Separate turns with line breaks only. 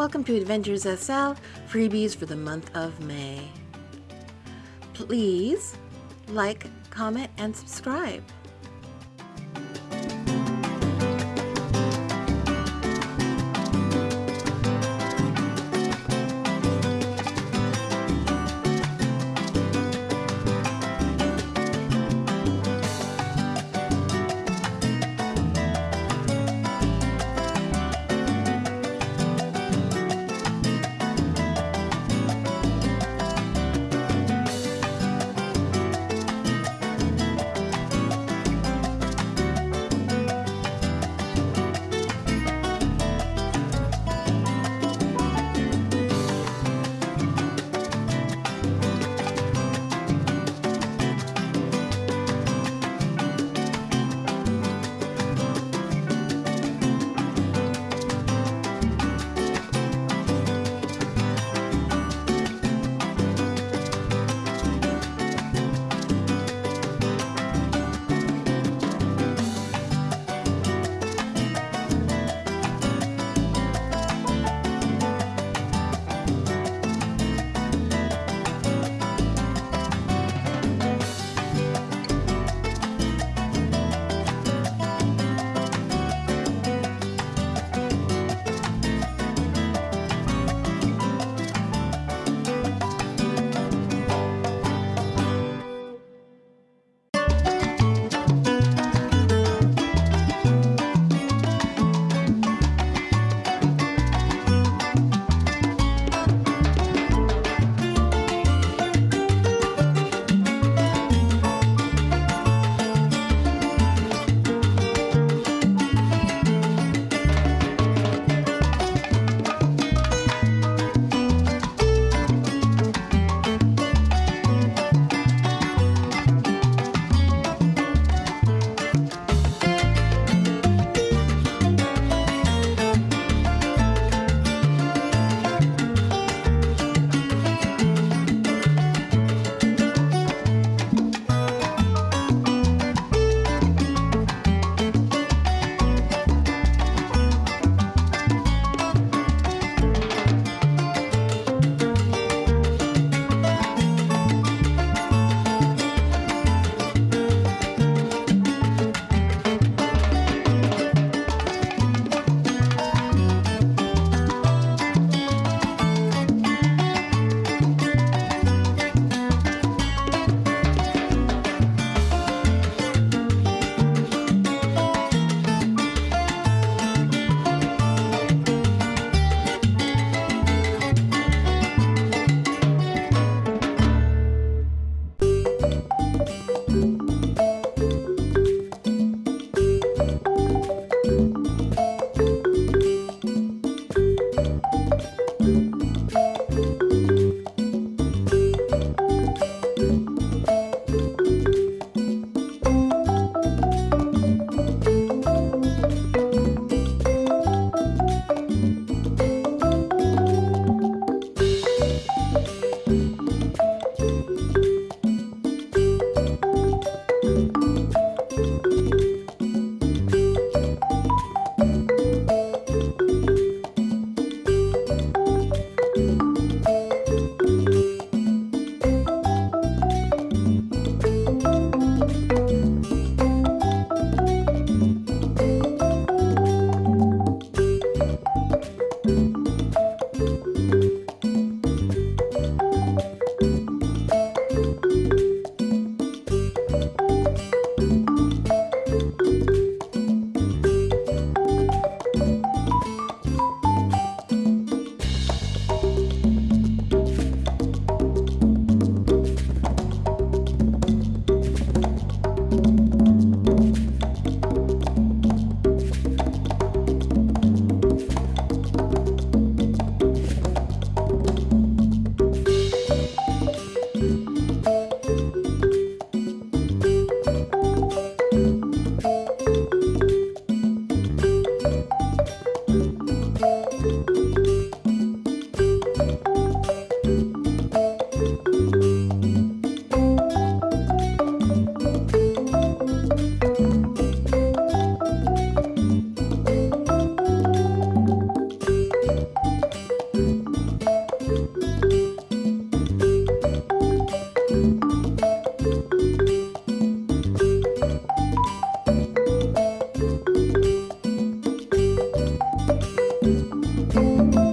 Welcome to Adventures SL freebies for the month of May. Please like, comment, and subscribe. Bye.